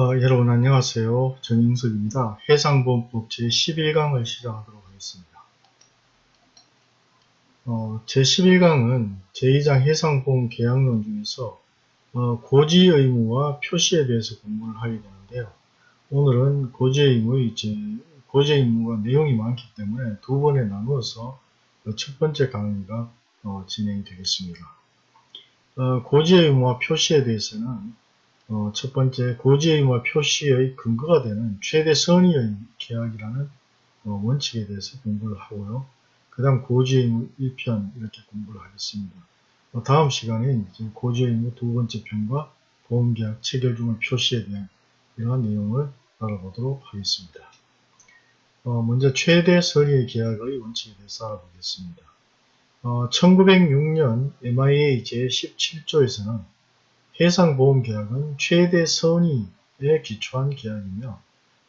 어, 여러분 안녕하세요. 전인석입니다. 해상보험법 제11강을 시작하도록 하겠습니다. 어, 제11강은 제2장 해상보험 계약론 중에서 어, 고지 의무와 표시에 대해서 공부를 하게 되는데요. 오늘은 고지 의무, 이제 고지 의무가 내용이 많기 때문에 두 번에 나누어서 첫 번째 강의가 어, 진행이 되겠습니다. 어, 고지 의무와 표시에 대해서는 어, 첫 번째 고지의무와 표시의 근거가 되는 최대 선의의 계약이라는 어, 원칙에 대해서 공부를 하고요. 그 다음 고지의무 1편 이렇게 공부를 하겠습니다. 어, 다음 시간에 고지의무 두 번째 편과 보험계약 체결 중의 표시에 대한 이러한 내용을 알아보도록 하겠습니다. 어, 먼저 최대 선의의 계약의 원칙에 대해서 알아보겠습니다. 1906년 MIA 제17조에서는 해상보험계약은 최대 선의에 기초한 계약이며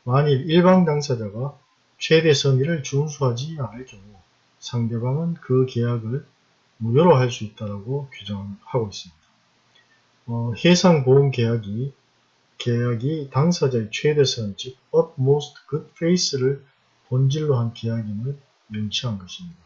만일 일방 당사자가 최대 선의를 준수하지 않을 경우 상대방은 그 계약을 무효로 할 수 있다고 규정하고 있습니다. 어, 해상보험계약이 계약이 당사자의 최대선, 즉 utmost good faith를 본질로 한 계약임을 명시한 것입니다.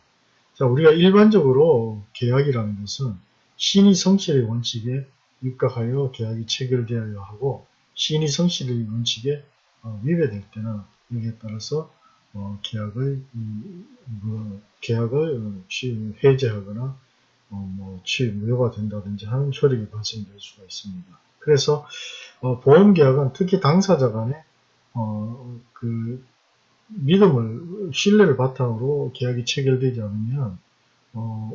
자, 우리가 일반적으로 계약이라는 것은 신의 성실의 원칙에 입각하여 계약이 체결되어야 하고 신의 성실의 원칙에 어, 위배될 때는 여기에 따라서 어, 계약을 뭐, 계약을 어, 해제하거나 어, 뭐 무효가 된다든지 하는 효력이 발생될 수가 있습니다. 그래서 어, 보험계약은 특히 당사자 간에 어, 그 믿음을 신뢰를 바탕으로 계약이 체결되지 않으면 어,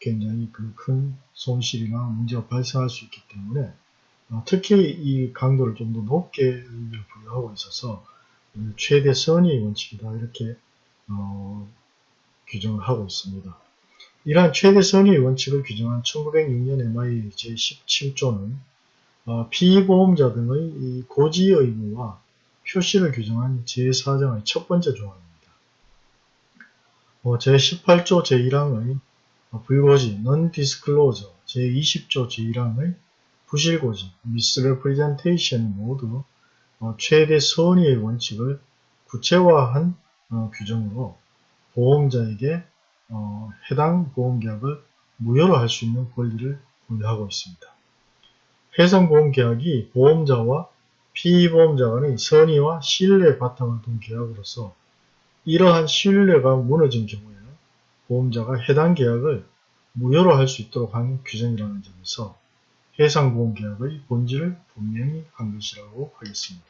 굉장히 그 큰 손실이나 문제가 발생할 수 있기 때문에 어, 특히 이 강도를 좀 더 높게 부여하고 있어서 최대 선의 원칙이다 이렇게 어, 규정을 하고 있습니다. 이러한 최대 선의 원칙을 규정한 1906년 MI 제17조는 어, 피보험자 등의 고지 의무와 표시를 규정한 제4장의 첫 번째 조항입니다. 어, 제18조 제1항의 불고지 non-disclosure 제20조 제1항의 부실고지 misrepresentation 모두 어, 최대 선의의 원칙을 구체화한 어, 규정으로 보험자에게 어, 해당 보험계약을 무효로 할 수 있는 권리를 부여하고 있습니다. 해상보험계약이 보험자와 피보험자 간의 선의와 신뢰 바탕을 둔 계약으로서 이러한 신뢰가 무너진 경우에는 보험자가 해당 계약을 무효로 할 수 있도록 한 규정이라는 점에서 해상보험계약의 본질을 분명히 한 것이라고 하겠습니다.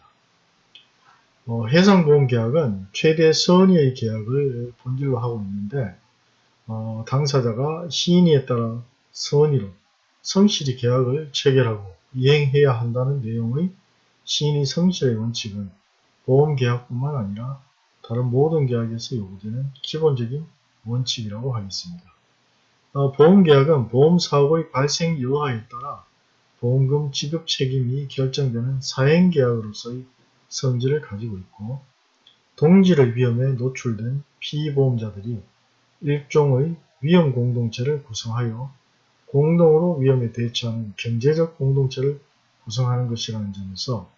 어, 해상보험계약은 최대 선의의 계약을 본질로 하고 있는데 어, 당사자가 시인에 따라 선의로 성실히 계약을 체결하고 이행해야 한다는 내용의 시인의 성실의 원칙은 보험계약뿐만 아니라 다른 모든 계약에서 요구되는 기본적인 원칙이라고 하겠습니다. 어, 보험계약은 보험사고의 발생 여하에 따라 보험금 지급 책임이 결정되는 사행계약으로서의 성질을 가지고 있고 동질의 위험에 노출된 피보험자들이 일종의 위험 공동체를 구성하여 공동으로 위험에 대처하는 경제적 공동체를 구성하는 것이라는 점에서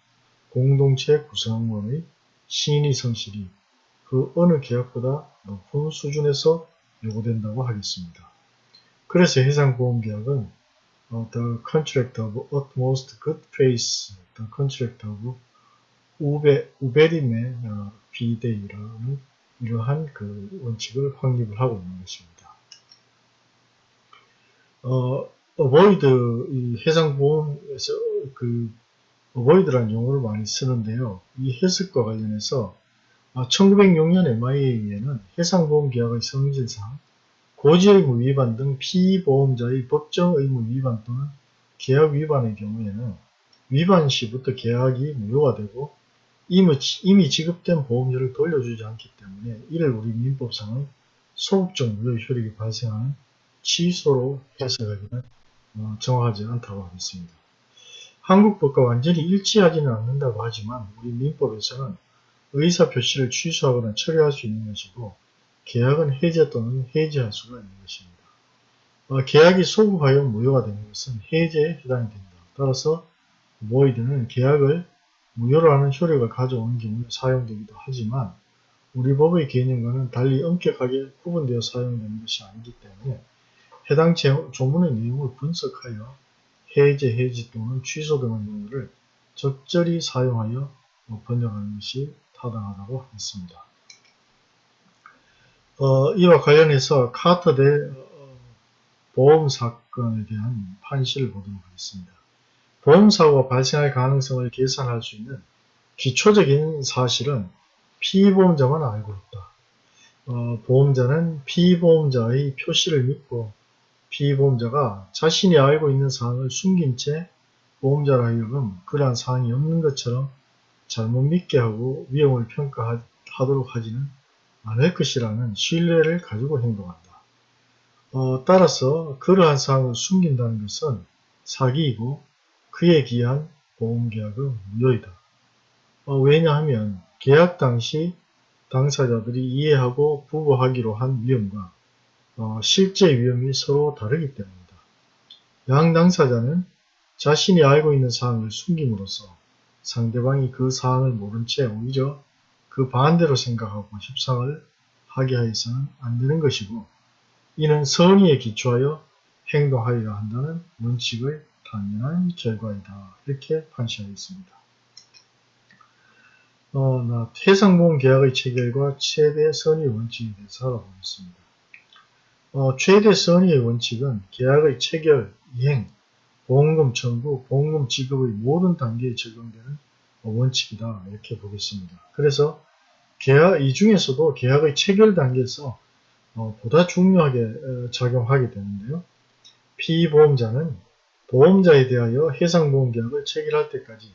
공동체 구성원의 신의 성실이 그 어느 계약보다 높은 수준에서 요구된다고 하겠습니다. 그래서 해상보험계약은 어, The Contract of Utmost Good Faith, The Contract of 우베, 우베림의 어, 비대이라는 이러한 그 원칙을 확립을 하고 있는 것입니다. 어, avoid, 이 해상보험에서 그 avoid라는 용어를 많이 쓰는데요. 이 해석과 관련해서 1906년 MIA에는 해상보험 계약의 성질상 고지의무 위반 등 피보험자의 법정 의무 위반 또는 계약 위반의 경우에는 위반 시부터 계약이 무효가 되고 이미, 지급된 보험료를 돌려주지 않기 때문에 이를 우리 민법상의 소극적 무효 효력이 발생하는 취소로 해석하기는 어, 정확하지 않다고 하겠습니다. 한국법과 완전히 일치하지는 않는다고 하지만 우리 민법에서는 의사표시를 취소하거나 처리할 수 있는 것이고 계약은 해제 또는 해지할 수가 있는 것입니다. 어, 계약이 소급하여 무효가 되는 것은 해제에 해당이 됩니다. 따라서 void는 계약을 무효로 하는 효력을 가져오는 경우에 사용되기도 하지만 우리 법의 개념과는 달리 엄격하게 구분되어 사용되는 것이 아니기 때문에 해당 조문의 내용을 분석하여 해제, 해지 또는 취소 등의 용어를 적절히 사용하여 번역하는 것이 타당하다고 했습니다. 어, 이와 관련해서 카터 대 어, 보험 사건에 대한 판시를 보도록 하겠습니다. 보험사고가 발생할 가능성을 계산할 수 있는 기초적인 사실은 피보험자만 알고 있다. 어, 보험자는 피보험자의 표시를 믿고 피보험자가 자신이 알고 있는 사항을 숨긴 채 보험자로 하여금 그러한 사항이 없는 것처럼 잘못 믿게 하고 위험을 평가하도록 하지는 않을 것이라는 신뢰를 가지고 행동한다. 어, 따라서 그러한 사항을 숨긴다는 것은 사기이고 그에 기한 보험계약은 무효이다. 어, 왜냐하면 계약 당시 당사자들이 이해하고 부부하기로 한 위험과 어, 실제 위험이 서로 다르기 때문이다. 양 당사자는 자신이 알고 있는 사항을 숨김으로써 상대방이 그 사항을 모른 채 오히려 그 반대로 생각하고 협상을 하게 하여서는 안 되는 것이고 이는 선의에 기초하여 행동하여야 한다는 원칙의 당연한 결과이다. 이렇게 판시하였습니다. 어, 해상보험 계약의 체결과 최대 선의 원칙에 대해서 알아보겠습니다. 어, 최대 선의의 원칙은 계약의 체결, 이행, 보험금 청구, 보험금 지급의 모든 단계에 적용되는 원칙이다. 이렇게 보겠습니다. 그래서 계약, 이 중에서도 계약의 체결 단계에서 어, 보다 중요하게 어, 작용하게 되는데요. 피보험자는 보험자에 대하여 해상보험계약을 체결할 때까지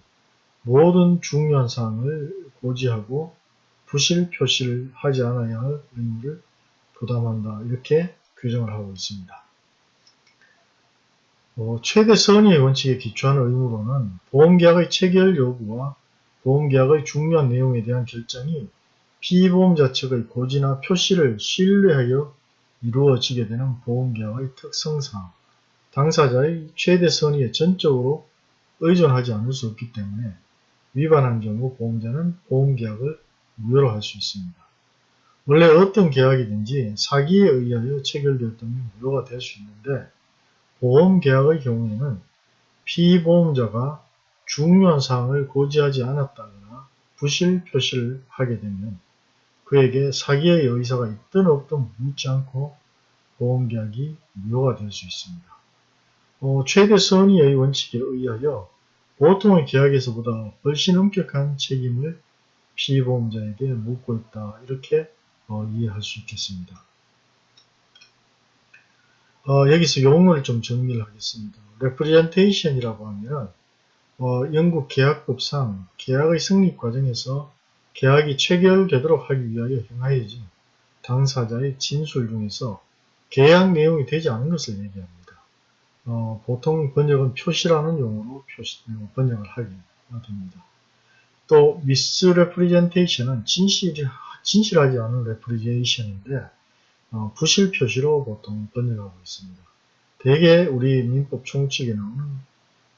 모든 중요한 사항을 고지하고 부실 표시를 하지 않아야 할 의무를 부담한다. 이렇게 규정을 하고 있습니다. 어, 최대 선의의 원칙에 기초한 의무로는 보험계약의 체결 여부와 보험계약의 중요한 내용에 대한 결정이 피보험자 측의 고지나 표시를 신뢰하여 이루어지게 되는 보험계약의 특성상 당사자의 최대 선의에 전적으로 의존하지 않을 수 없기 때문에 위반한 경우 보험자는 보험계약을 무효로 할 수 있습니다. 원래 어떤 계약이든지 사기에 의하여 체결되었다면 무효가 될 수 있는데 보험계약의 경우에는 피보험자가 중요한 사항을 고지하지 않았다거나 부실 표시를 하게 되면 그에게 사기의 의사가 있든 없든 묻지 않고 보험계약이 무효가 될 수 있습니다. 어, 최대 선의의 원칙에 의하여 보통의 계약에서보다 훨씬 엄격한 책임을 피보험자에게 묻고 있다. 이렇게 어, 이해할 수 있겠습니다. 어, 여기서 용어를 좀 정리를 하겠습니다. representation이라고 하면 어, 영국 계약법상 계약의 성립 과정에서 계약이 체결되도록 하기 위하여 행하여진 당사자의 진술 중에서 계약 내용이 되지 않은 것을 얘기합니다. 어, 보통 번역은 표시라는 용어로 표시, 어, 번역을 하게 됩니다. 또 misrepresentation은 진실, 진실하지 않은 representation인데 어, 부실 표시로 보통 번역하고 있습니다. 대개 우리 민법 총칙에 나오는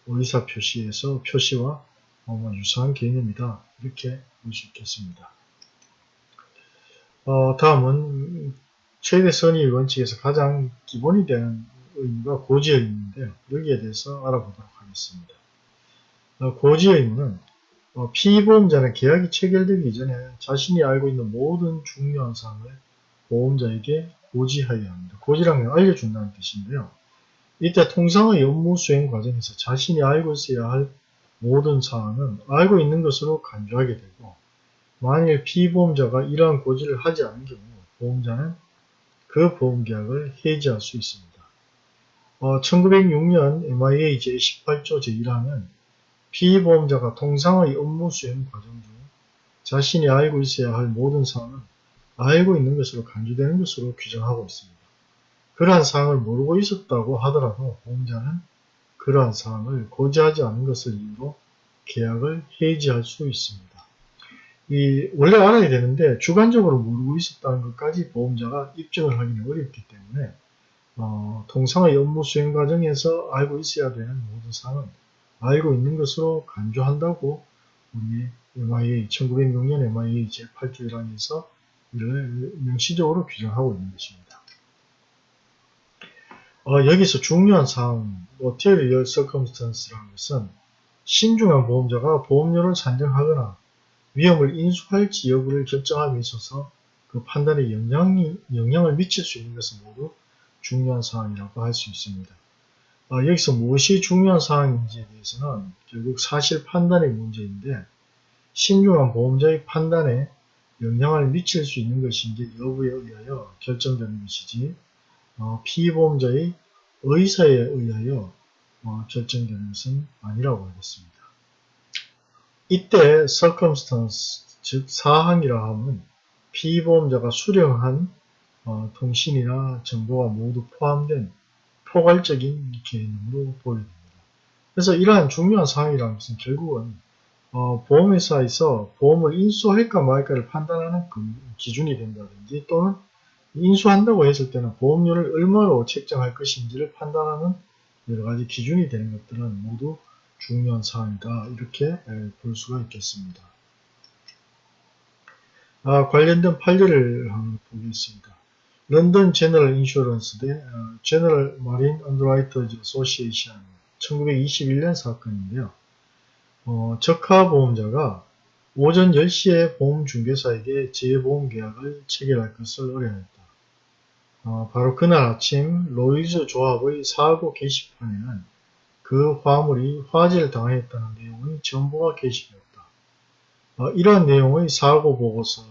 의사 표시에서 표시와 어, 유사한 개념이다. 이렇게 볼 수 있겠습니다. 어, 다음은 최대 선의 원칙에서 가장 기본이 되는 의무가 고지 의무인데요. 여기에 대해서 알아보도록 하겠습니다. 어, 고지 의무는 어, 피보험자는 계약이 체결되기 이전에 자신이 알고 있는 모든 중요한 사항을 보험자에게 고지하여야 합니다. 건 알려준다는 뜻인데요. 이때 통상의 업무 수행 과정에서 자신이 알고 있어야 할 모든 사항은 알고 있는 것으로 간주하게 되고 만일 피보험자가 이러한 고지를 하지 않은 경우 보험자는 그 보험계약을 해지할 수 있습니다. 어, 1906년 MIA 제18조 제1항은 피보험자가 통상의 업무 수행 과정 중 자신이 알고 있어야 할 모든 사항은 알고 있는 것으로 간주되는 것으로 규정하고 있습니다. 그러한 사항을 모르고 있었다고 하더라도 보험자는 그러한 사항을 고지하지 않은 것을 이유로 계약을 해지할 수 있습니다. 이 원래 알아야 되는데 주관적으로 모르고 있었다는 것까지 보험자가 입증을 하기는 어렵기 때문에 어, 통상의 업무 수행 과정에서 알고 있어야 되는 모든 사항은 알고 있는 것으로 간주한다고 우리 MIA 1906년 MIA 제8조 1항에서 이 를 명시적으로 규정하고 있는 것입니다. 어, 여기서 중요한 사항, material circumstance라는 것은 신중한 보험자가 보험료를 산정하거나 위험을 인수할지 여부를 결정함에 있어서 그 판단에 영향이, 영향을 미칠 수 있는 것은 모두 중요한 사항이라고 할 수 있습니다. 어, 여기서 무엇이 중요한 사항인지에 대해서는 결국 사실 판단의 문제인데 신중한 보험자의 판단에 영향을 미칠 수 있는 것인지 여부에 의하여 결정되는 것이지 어, 피보험자의 의사에 의하여 어, 결정되는 것은 아니라고 하겠습니다. 이때 circumstance, 즉 사항이라 함은 피보험자가 수령한 어, 통신이나 정보가 모두 포함된 포괄적인 개념으로 보여집니다. 그래서 이러한 중요한 사항이라는 것은 결국은 어, 보험회사에서 보험을 인수할까 말까를 판단하는 그 기준이 된다든지 또는 인수한다고 했을 때는 보험료를 얼마로 책정할 것인지를 판단하는 여러가지 기준이 되는 것들은 모두 중요한 사항이다 이렇게 볼 수가 있겠습니다. 아, 관련된 판례를 한번 보겠습니다. London General Insurance 대 General Marine Underwriters Association 1921년 사건인데요. 어, 적하 보험자가 오전 10시에 보험중개사에게 재보험 계약을 체결할 것을 의뢰했다. 어, 바로 그날 아침 로이즈 조합의 사고 게시판에는 그 화물이 화재를 당했다는 내용의 정보가 게시되었다. 어, 이러한 내용의 사고 보고서는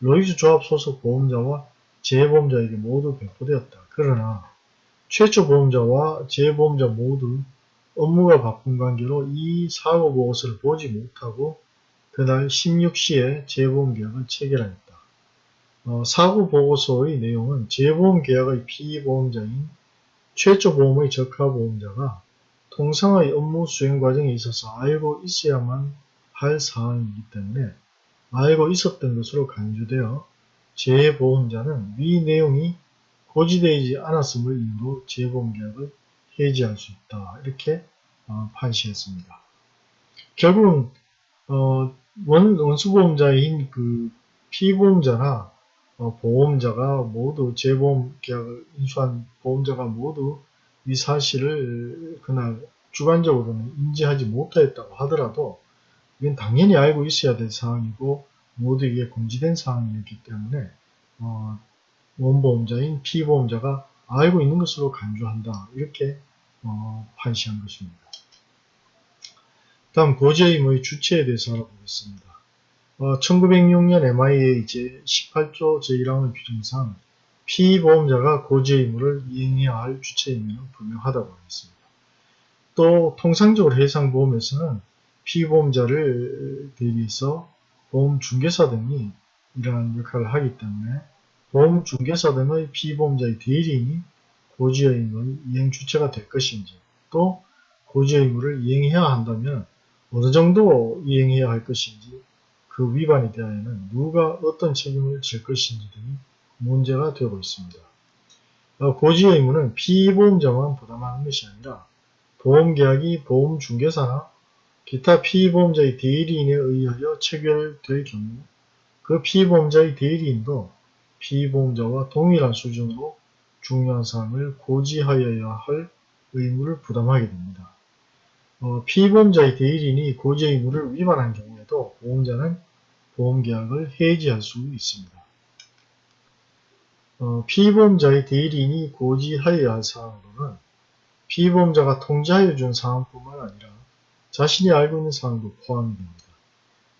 로이즈 조합 소속 보험자와 재보험자에게 모두 배포되었다. 그러나 최초 보험자와 재보험자 모두 업무가 바쁜 관계로 이 사고 보고서를 보지 못하고 그날 16시에 재보험 계약을 체결하였다. 어, 사고 보고서의 내용은 재보험 계약의 피보험자인 최초 보험의 적하 보험자가 통상의 업무 수행 과정에 있어서 알고 있어야만 할 사항이기 때문에 알고 있었던 것으로 간주되어 재보험자는 위 내용이 고지되지 않았음을 이유로 재보험 계약을 해지할 수 있다. 이렇게 어, 판시했습니다. 결국은 어, 원, 원수보험자인 그 피보험자나 어, 보험자가 모두 재보험 계약을 인수한 보험자가 모두 이 사실을 그날 주관적으로는 인지하지 못하였다고 하더라도 이건 당연히 알고 있어야 될 사항이고 모두에게 공지된 사항이었기 때문에 어, 원보험자인 피보험자가 알고 있는 것으로 간주한다. 이렇게 어, 판시한 것입니다. 다음 고지의무의 주체에 대해서 알아보겠습니다. 어, 1906년 MIA 제18조 제1항의 규정상 피보험자가 고지의무를 이행해야 할 주체이면 분명하다고 하겠습니다. 또 통상적으로 해상보험에서는 피보험자를 대비해서 보험중개사 등이 이러한 역할을 하기 때문에 보험 중개사 등의 피보험자의 대리인이 고지의 의무의 이행 주체가 될 것인지 또 고지의 의무를 이행해야 한다면 어느 정도 이행해야 할 것인지 그 위반에 대하여는 누가 어떤 책임을 질 것인지 등이 문제가 되고 있습니다. 어, 고지의 의무는 피보험자만 부담하는 것이 아니라 보험계약이 보험중개사나 기타 피보험자의 대리인에 의하여 체결될 경우 그 피보험자의 대리인도 피보험자와 동일한 수준으로 중요한 사항을 고지하여야 할 의무를 부담하게 됩니다. 어, 피보험자의 대리인이 고지 의무를 위반한 경우에도 보험자는 보험계약을 해지할 수 있습니다. 어, 피보험자의 대리인이 고지하여야 할 사항으로는 피보험자가 통지하여 준 사항뿐만 아니라 자신이 알고 있는 사항도 포함이 됩니다.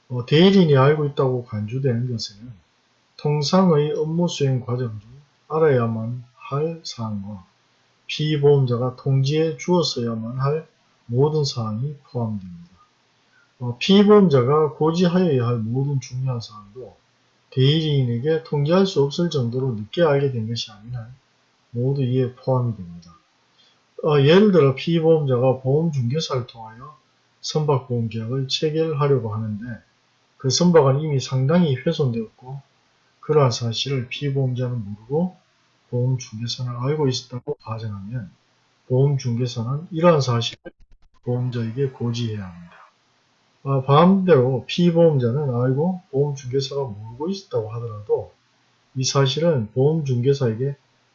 어, 대리인이 알고 있다고 간주되는 것에는 통상의 업무 수행 과정 중 알아야만 할 사항과 피보험자가 통지해 주었어야만 할 모든 사항이 포함됩니다. 어, 피보험자가 고지하여야 할 모든 중요한 사항도 대리인에게 통지할 수 없을 정도로 늦게 알게 된 것이 아니라 모두 이에 포함이 됩니다. 어, 예를 들어 피보험자가 보험중개사를 통하여 선박보험계약을 체결하려고 하는데 그 선박은 이미 상당히 훼손되었고 그러한 사실을 피보험자는 모르고 보험중개사는 알고 있었다고 가정하면 보험중개사는 이러한 사실을 보험자에게 고지해야 합니다. 아, 반대로 피보험자는 알고 보험중개사가 모르고 있었다고 하더라도 이 사실은 보험중개사에게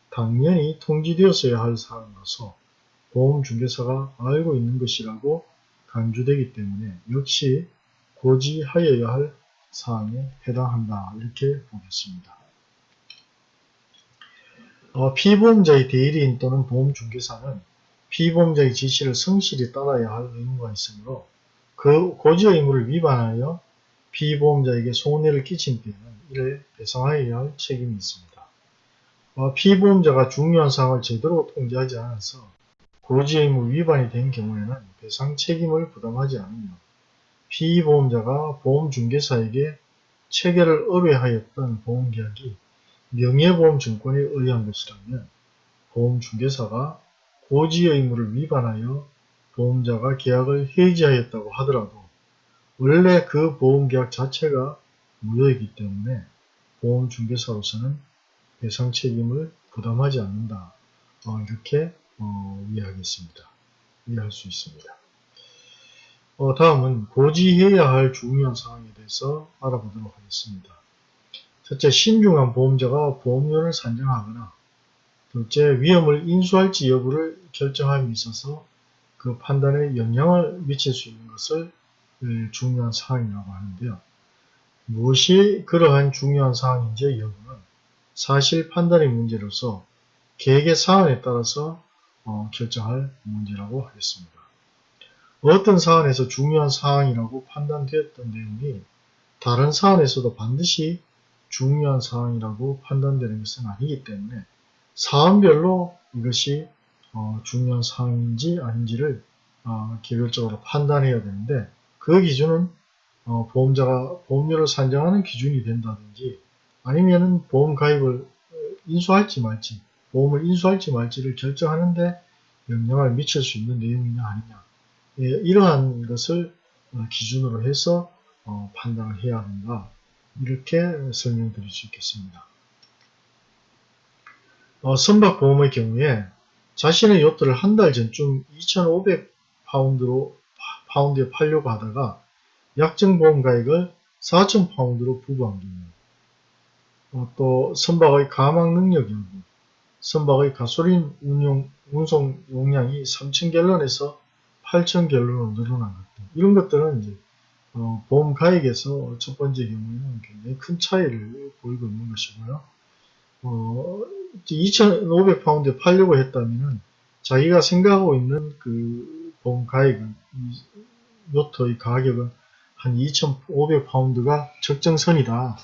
당연히 통지되었어야 할 사항이라서 보험중개사가 알고 있는 것이라고 간주되기 때문에 역시 고지하여야 할 사항에 해당한다 이렇게 보겠습니다. 어, 피보험자의 대리인 또는 보험중개사는 피보험자의 지시를 성실히 따라야 할 의무가 있으므로 그 고지 의무를 위반하여 피보험자에게 손해를 끼친 때에는 이를 배상하여야 할 책임이 있습니다. 어, 피보험자가 중요한 사항을 제대로 통지하지 않아서 고지 의무 위반이 된 경우에는 배상 책임을 부담하지 않으며 피보험자가 보험중개사에게 체결을 의뢰하였던 보험계약이 명예보험증권에 의한 것이라면 보험중개사가 고지 의무를 위반하여 보험자가 계약을 해지하였다고 하더라도 원래 그 보험계약 자체가 무효이기 때문에 보험중개사로서는 배상 책임을 부담하지 않는다. 어, 이렇게 어, 이해하겠습니다. 이해할 수 있습니다. 어, 다음은 고지해야 할 중요한 사항에 대해서 알아보도록 하겠습니다. 첫째, 신중한 보험자가 보험료를 산정하거나 둘째, 위험을 인수할지 여부를 결정함에 있어서 그 판단에 영향을 미칠 수 있는 것을 중요한 사항이라고 하는데요. 무엇이 그러한 중요한 사항인지 여부는 사실 판단의 문제로서 계획의 사안에 따라서 어, 결정할 문제라고 하겠습니다. 어떤 사안에서 중요한 사항이라고 판단되었던 내용이 다른 사안에서도 반드시 중요한 사항이라고 판단되는 것은 아니기 때문에 사안별로 이것이 어, 중요한 사항인지 아닌지를 어, 개별적으로 판단해야 되는데 그 기준은 어, 보험자가 보험료를 산정하는 기준이 된다든지 아니면은 보험 가입을 인수할지 말지 보험을 인수할지 말지를 결정하는데 영향을 미칠 수 있는 내용이냐 아니냐 예, 이러한 것을 어, 기준으로 해서 어, 판단을 해야 한다 이렇게 설명드릴 수 있겠습니다. 어, 선박보험의 경우에 자신의 요트를 한 달 전쯤 2,500파운드로 파운드에 팔려고 하다가 약정보험 가액을 4,000파운드로 부과한 경우 어, 또 선박의 가망 능력 여부 선박의 가솔린 운용, 운송 용량이 3,000갤런에서 8,000갤런으로 늘어난 것들 이런 것들은 이제 어, 보험 가액에서 첫 번째 경우에는 굉장히 큰 차이를 보이고 있는 것이고요. 어, 2,500파운드에 팔려고 했다면 자기가 생각하고 있는 그 보험 가액은 요트의 가격은 한 2,500파운드가 적정선이다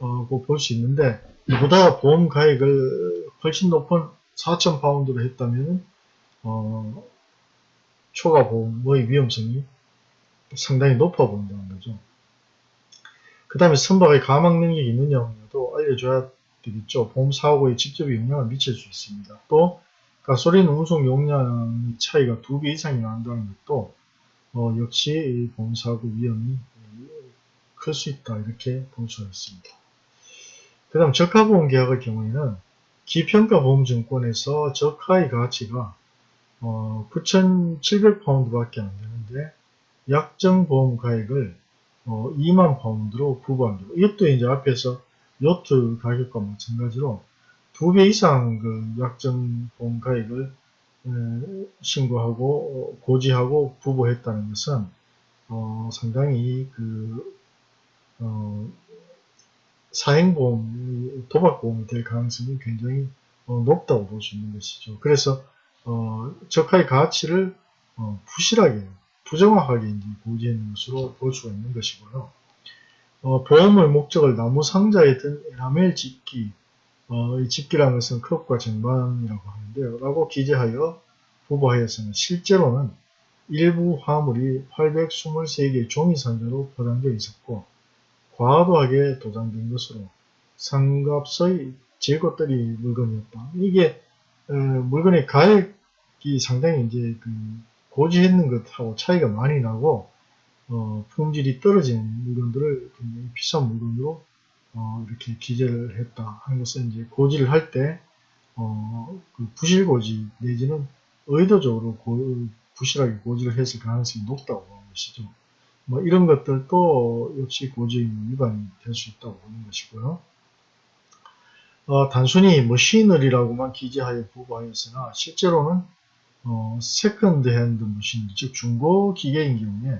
어, 볼 수 있는데 이보다 보험 가액을 훨씬 높은 4,000파운드로 했다면 어, 초과 보험의 위험성이 상당히 높아 보인다는 거죠. 그 다음에 선박의 가망 능력이 있느냐도 알려줘야 되겠죠. 보험 사고에 직접 영향을 미칠 수 있습니다. 또 가솔린 운송 용량 차이가 두 배 이상이 난다는 것도 어, 역시 보험 사고 위험이 클 수 있다 이렇게 볼 수가 있습니다. 그 다음 저가보험 계약의 경우에는 기평가 보험증권에서 저가의 가치가 어, 9,700파운드밖에 안 되는데 약정 보험 가액을 어, 2만 파운드로 부과합니다. 이것도 이제 앞에서 요트 가격과 마찬가지로 두 배 이상 그 약정 보험 가액을 에, 신고하고 어, 고지하고 부부했다는 것은 어, 상당히 그 어, 사행보험, 도박보험이 될 가능성이 굉장히 어, 높다고 볼 수 있는 것이죠. 그래서 어, 저가의 가치를 어, 부실하게, 부정확하게 고지했는 것으로 볼 수가 있는 것이고요. 어, 보험의 목적을 나무 상자에 든 에나멜 집기, 어, 이 집기라는 것은 크롭과 쟁반이라고 하는데요. 라고 기재하여 부부하였으나 실제로는 일부 화물이 823개의 종이 상자로 포장되어 있었고 과도하게 도장된 것으로 상값의 재고떨이 물건이었다. 이게 어, 물건의 가액이 상당히 이제 그 고지했는 것하고 차이가 많이 나고 어, 품질이 떨어진 물건들을 비싼 물건으로 어, 이렇게 기재를 했다 하는 것은 이제 고지를 할때 어, 그 부실 고지 내지는 의도적으로 고, 부실하게 고지를 했을 가능성이 높다고 보는 것이죠. 뭐 이런 것들도 역시 고지의무 위반이 될 수 있다고 보는 것이고요. 어, 단순히 machinery라고만 기재하여 보고하였으나 실제로는 어, second hand machine, 즉 중고 기계인 경우에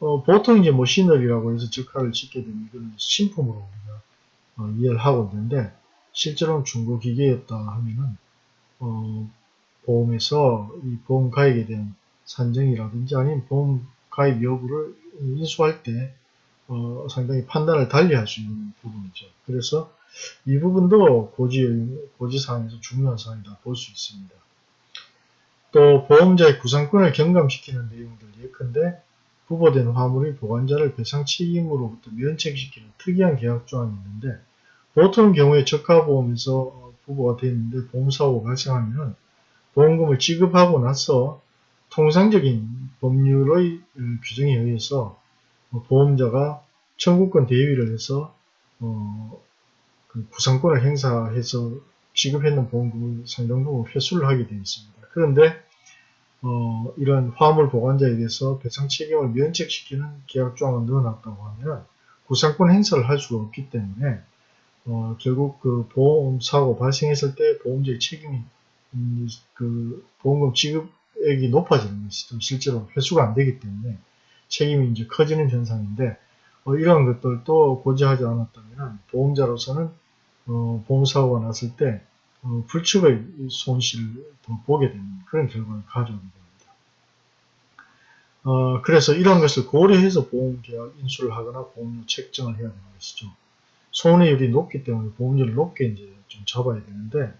어, 보통 이제 machinery라고 해서 적하를 싣게 되면 이거는 신품으로 우리가 어, 이해를 하고 있는데 실제로는 중고 기계였다 하면은 어, 보험에서 이 보험 가입에 대한 산정이라든지 아니면 보험 가입 여부를 인수할 때 어, 상당히 판단을 달리 할 수 있는 부분이죠. 그래서 이 부분도 고지, 고지사항에서 중요한 사항이다 볼 수 있습니다. 또 보험자의 구상권을 경감시키는 내용들 예컨대 부보된 화물이 보관자를 배상 책임으로부터 면책시키는 특이한 계약 조항이 있는데 보통 경우에 적하보험에서 부보가 되어 있는데 보험사고가 발생하면 보험금을 지급하고 나서 통상적인 법률의 규정에 의해서 보험자가 청구권 대위를 해서 어, 그 구상권을 행사해서 지급했는 보험금을 상당 부분 회수를 하게 되어 있습니다. 그런데 어, 이런 화물 보관자에 대해서 배상 책임을 면책시키는 계약 조항을 넣어놨다고 하면 구상권 행사를 할 수가 없기 때문에 어, 결국 그 보험 사고 발생했을 때 보험자의 책임이 음, 그 보험금 지급액이 높아지는 것이죠. 실제로 회수가 안 되기 때문에 책임이 이제 커지는 현상인데 어, 이러한 것들도 고지하지 않았다면 보험자로서는 어, 보험사고가 났을 때 어, 불측의 손실을 더 보게 되는 그런 결과를 가져오게 됩니다. 어, 그래서 이런 것을 고려해서 보험계약 인수를 하거나 보험료 책정을 해야 되는 것이죠. 손해율이 높기 때문에 보험료를 높게 이제 좀 잡아야 되는데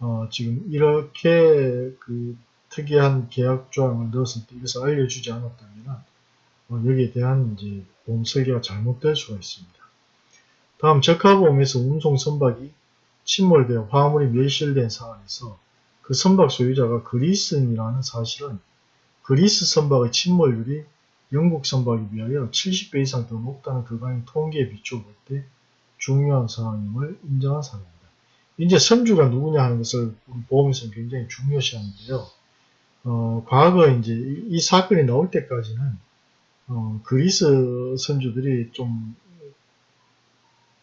어, 지금 이렇게 그 특이한 계약 조항을 넣었을 때 이것을 알려주지 않았다면 어, 여기에 대한 이제 보험 설계가 잘못될 수가 있습니다. 다음 적하보험에서 운송 선박이 침몰되어 화물이 멸실된 상황에서 그 선박 소유자가 그리스인이라는 사실은 그리스 선박의 침몰률이 영국 선박에 비하여 70배 이상 더 높다는 그간의 통계에 비추어 볼때 중요한 사항임을 인정한 사례입니다. 이제 선주가 누구냐 하는 것을 보험에서는 굉장히 중요시하는데요. 어, 과거 이제 이, 사건이 나올 때까지는 어, 그리스 선주들이 좀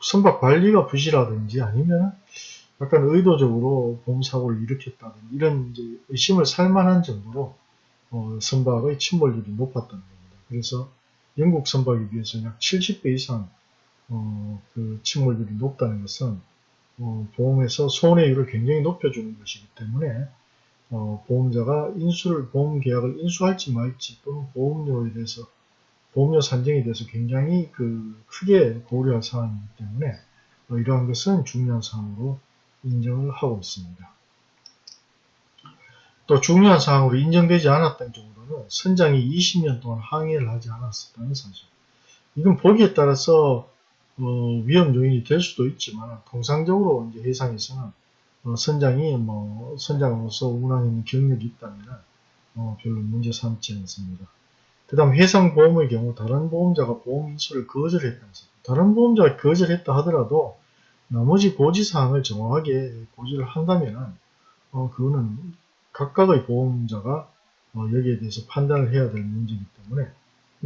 선박 관리가 부실하든지 아니면 약간 의도적으로 보험사고를 일으켰다든지 이런 의심을 살만한 정도로 어, 선박의 침몰률이 높았던 겁니다. 그래서 영국 선박에 비해서 약 70배 이상 어, 그 침몰률이 높다는 것은 어, 보험에서 손해율을 굉장히 높여주는 것이기 때문에 어, 보험자가 인수를 보험 계약을 인수할지 말지 또는 보험료에 대해서 보험료 산정에 대해서 굉장히 그 크게 고려할 사항이기 때문에 어, 이러한 것은 중요한 사항으로 인정을 하고 있습니다. 또 중요한 사항으로 인정되지 않았던 정도는 선장이 20년 동안 항해를 하지 않았었다는 사실. 이건 보기에 따라서 어, 위험 요인이 될 수도 있지만 통상적으로 이제 해상에서는 어, 선장이 뭐 선장으로서 운항하는 경력이 있다면 어, 별로 문제 삼지 않습니다. 그 다음 해상보험의 경우 다른 보험자가 보험 인수를 거절했다는 사실. 다른 보험자가 거절했다 하더라도 나머지 고지사항을 정확하게 고지를 한다면 어, 그거는 각각의 보험자가 어, 여기에 대해서 판단을 해야 될 문제이기 때문에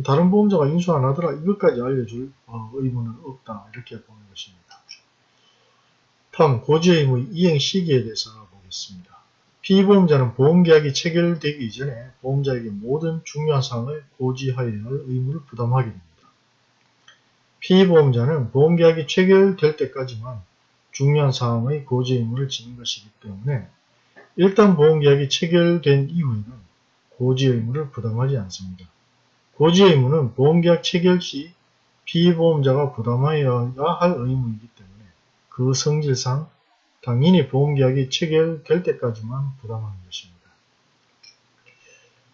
다른 보험자가 인수 안 하더라 이것까지 알려줄 어, 의무는 없다 이렇게 보는 것입니다. 다음 고지의무 이행 시기에 대해서 알아보겠습니다. 피보험자는 보험계약이 체결되기 이전에 보험자에게 모든 중요한 사항을 고지하여야 할 의무를 부담하게 됩니다. 피보험자는 보험계약이 체결될 때까지만 중요한 사항의 고지 의무를 지는 것이기 때문에 일단 보험계약이 체결된 이후에는 고지 의무를 부담하지 않습니다. 고지 의무는 보험계약 체결 시 피보험자가 부담하여야 할 의무이기 때문에 그 성질상 당연히 보험계약이 체결될 때까지만 부담하는 것입니다.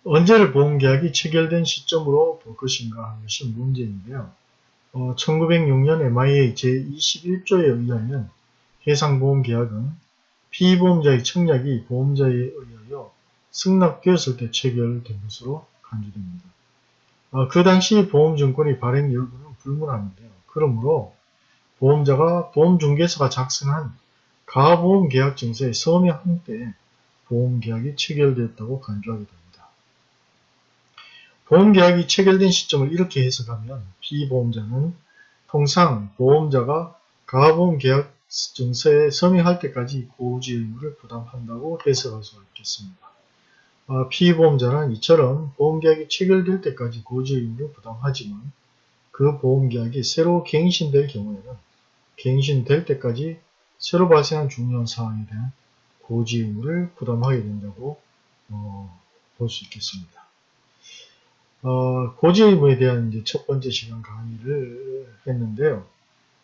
언제를 보험계약이 체결된 시점으로 볼 것인가 하는 것이 문제인데요. 어, 1906년 MIA 제21조에 의하면 해상보험계약은 피보험자의 청약이 보험자에 의하여 승낙되었을 때 체결된 것으로 간주됩니다. 어, 그 당시 보험증권의 발행 여부는 불문합니다 그러므로 보험자가 보험중개사가 작성한 가보험계약증서에 서명한 때 보험계약이 체결되었다고 간주하게 됩니다. 보험계약이 체결된 시점을 이렇게 해석하면 피보험자는 통상 보험자가 가보험계약 증서에 서명할 때까지 고지 의무를 부담한다고 해석할 수 있겠습니다. 아, 피보험자는 이처럼 보험계약이 체결될 때까지 고지 의무를 부담하지만 그 보험계약이 새로 갱신될 경우에는 갱신될 때까지 새로 발생한 중요한 사항에 대한 고지 의무를 부담하게 된다고 어, 볼 수 있겠습니다. 어, 고지 의무에 대한 이제 첫 번째 시간 강의를 했는데요.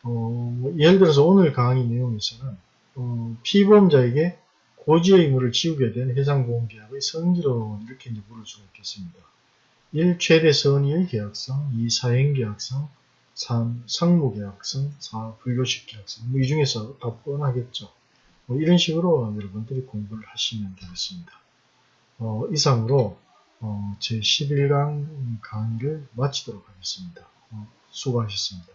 어, 예를 들어서 오늘 강의 내용에서는 어, 피보험자에게 고지 의무를 지우게 된 해상보험계약의 성질은 이렇게 이제 물을 수가 있겠습니다. 1. 최대 선의의 계약성 2. 사행계약성 3. 상무계약성 4. 불교식 계약성 뭐 이 중에서 다 뻔하겠죠. 뭐 이런 식으로 여러분들이 공부를 하시면 되겠습니다. 어, 이상으로 어, 제 11강 강의를 마치도록 하겠습니다. 어, 수고하셨습니다.